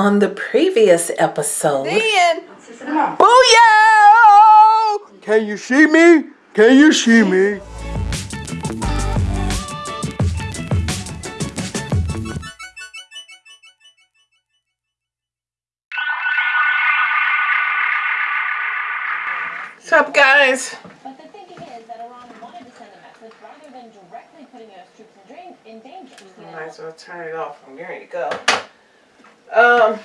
On the previous episode. Then. Booyah! Can you see me? Can you see me? What's up, guys? But the thinking is that Iran wanted to send a message rather than directly putting U.S. troops in, danger. Might as well turn it off. I'm ready to go. Um,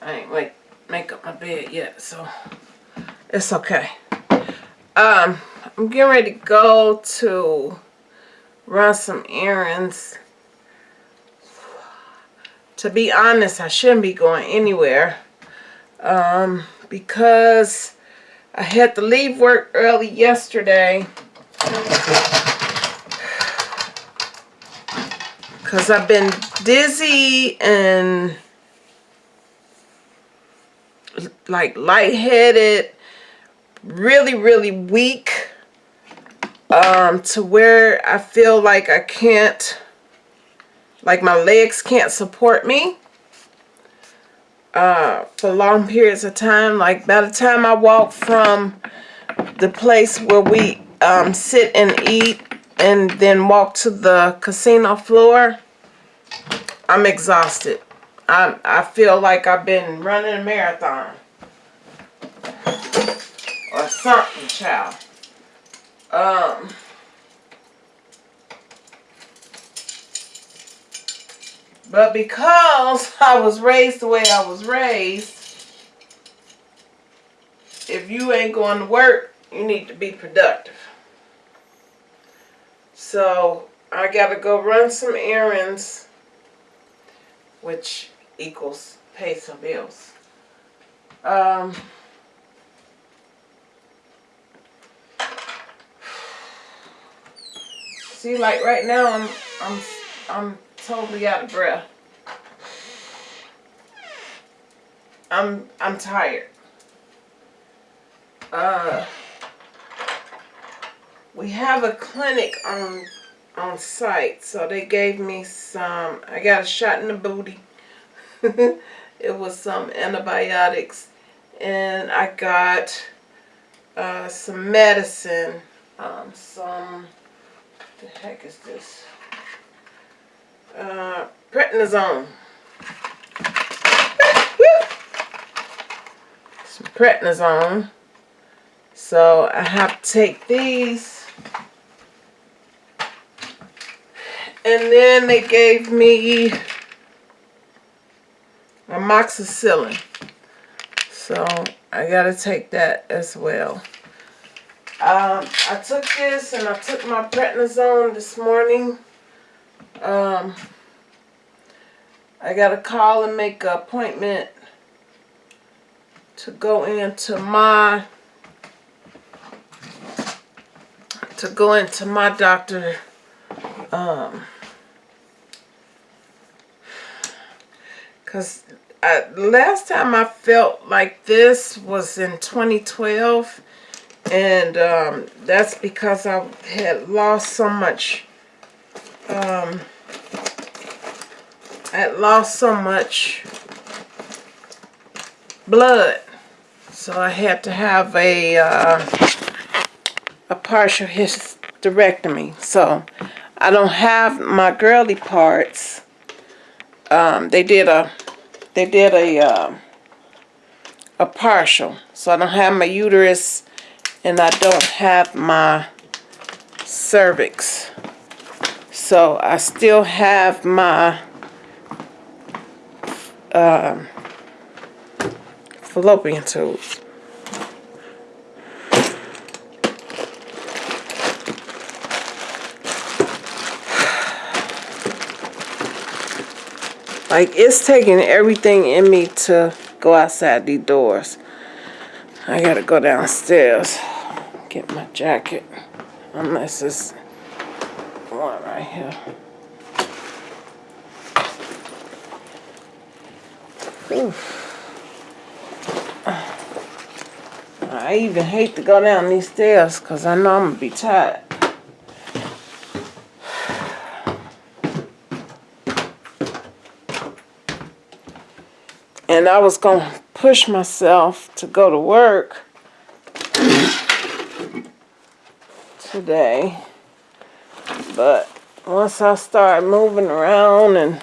I ain't like make up my bed yet, so it's okay. Um, I'm getting ready to go to run some errands. To be honest, I shouldn't be going anywhere. Um, because I had to leave work early yesterday. Because I've been dizzy and like lightheaded, really, really weak. Um, to where I feel like I can't, like my legs can't support me. Uh, for long periods of time. Like by the time I walk from the place where we um, sit and eat and then walk to the casino floor, I'm exhausted. I, I feel like I've been running a marathon. Or something, child. Um... But because I was raised the way I was raised, if you ain't going to work, you need to be productive. So I got to go run some errands, which equals pay some bills. Um, see, like right now, I'm I'm I'm totally out of breath. I'm I'm tired. Uh we have a clinic on on site, so they gave me some I got a shot in the booty. it was some antibiotics and I got uh, some medicine, um, some, the heck is this? uh, prednisone. Some prednisone. So I have to take these. And then they gave me amoxicillin. So I got to take that as well. Um, I took this and I took my prednisone this morning. Um, I got to call and make an appointment to go into my to go into my doctor um because last time I felt like this was in 2012 and um, that's because I had lost so much um, I had lost so much blood. So I had to have a uh, a partial hysterectomy. So I don't have my girly parts. Um, they did a they did a uh, a partial so I don't have my uterus and I don't have my cervix so I still have my um, fallopian tubes. Like, it's taking everything in me to go outside these doors. I gotta go downstairs, get my jacket, unless it's one right here. Oof. I even hate to go down these stairs because I know I'm to be tired. And I was going to push myself to go to work today. But once I started moving around and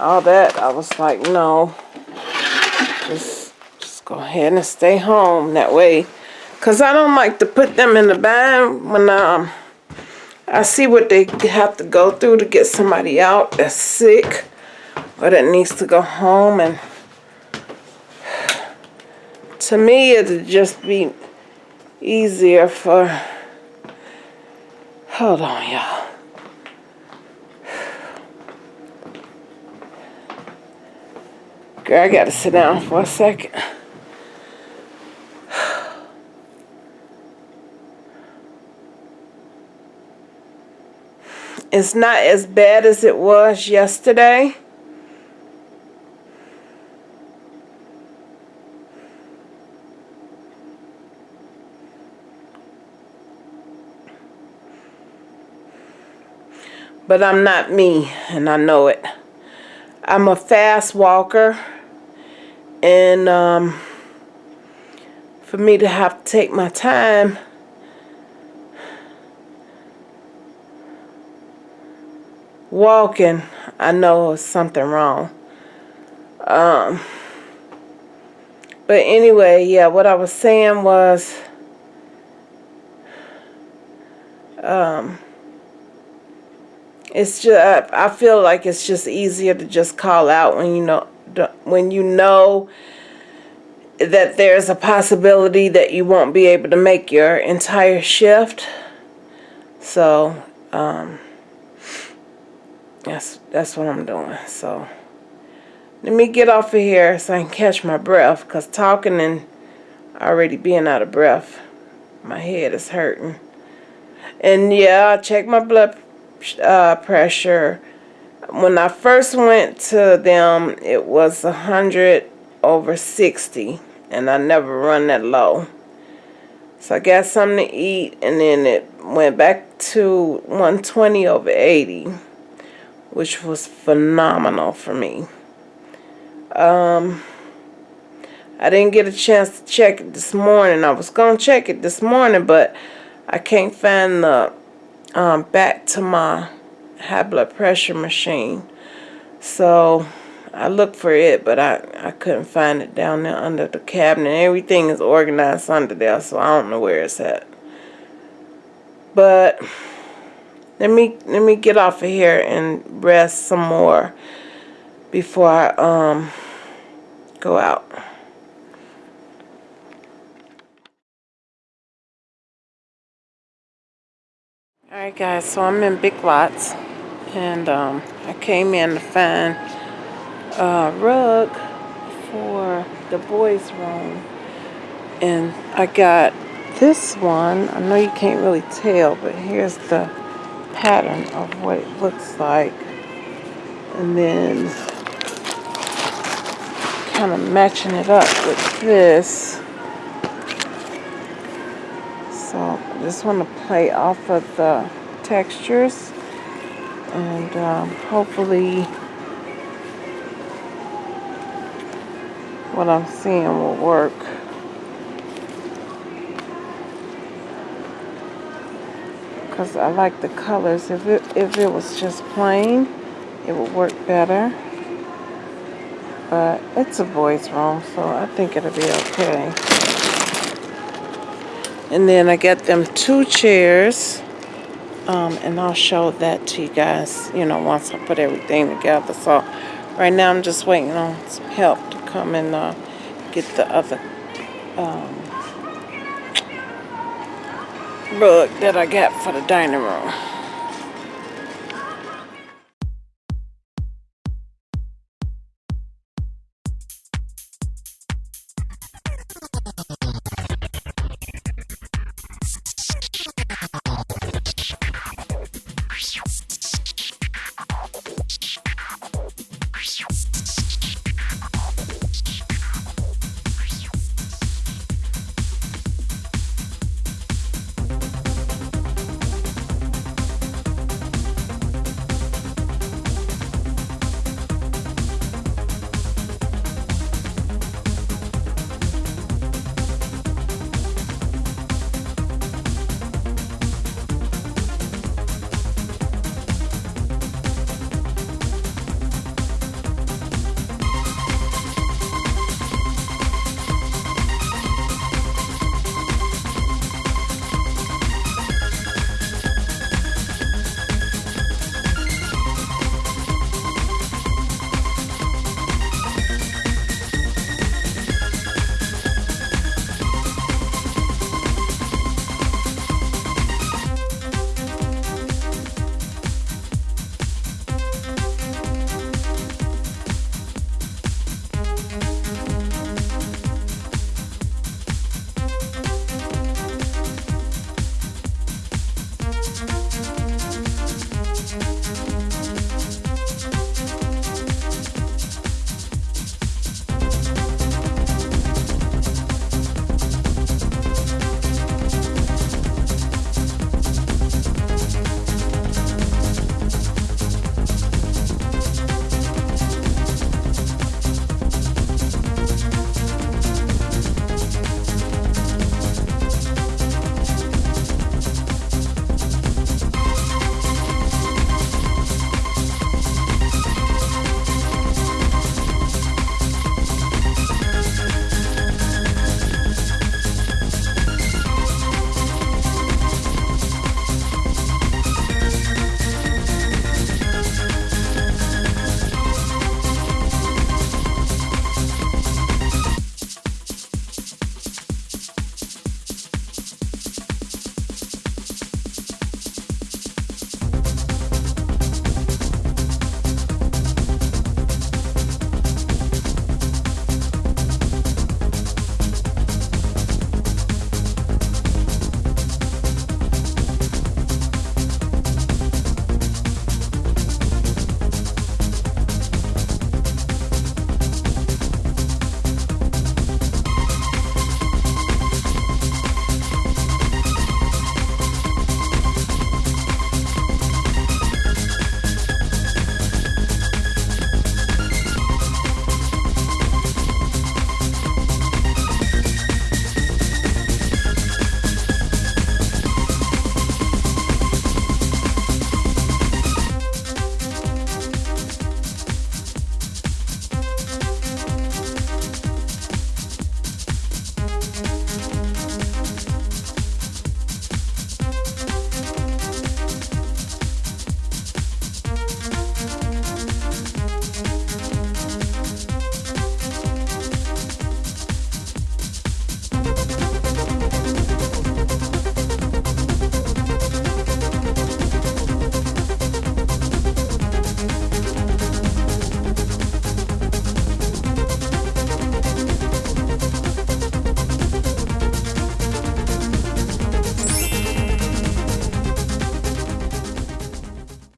all that, I was like, no, just, just go ahead and stay home that way. Cause I don't like to put them in the bind when um I see what they have to go through to get somebody out that's sick or that needs to go home and to me it'd just be easier for hold on y'all. Girl I gotta sit down for a second. It's not as bad as it was yesterday but I'm not me, and I know it. I'm a fast walker, and um, for me to have to take my time, walking, I know something wrong. Um, but anyway, yeah, what I was saying was, um, it's just I feel like it's just easier to just call out when you know when you know that there's a possibility that you won't be able to make your entire shift. So um, that's that's what I'm doing. So let me get off of here so I can catch my breath because talking and already being out of breath, my head is hurting. And yeah, I check my blood uh, pressure. When I first went to them, it was 100 over 60, and I never run that low. So I got something to eat, and then it went back to 120 over 80, which was phenomenal for me. Um, I didn't get a chance to check it this morning. I was going to check it this morning, but I can't find the um, back to my high blood pressure machine. So I looked for it, but I, I couldn't find it down there under the cabinet. Everything is organized under there, so I don't know where it's at. But let me let me get off of here and rest some more before I um go out. Alright guys, so I'm in Big Lots and um, I came in to find a rug for the boys room and I got this one. I know you can't really tell but here's the pattern of what it looks like and then kind of matching it up with this just want to play off of the textures and um, hopefully what I'm seeing will work. Because I like the colors. If it, if it was just plain, it would work better. But it's a boys room, so I think it'll be okay. And then I got them two chairs. Um, and I'll show that to you guys, you know, once I put everything together. So right now I'm just waiting on some help to come and uh, get the other um, rug that I got for the dining room.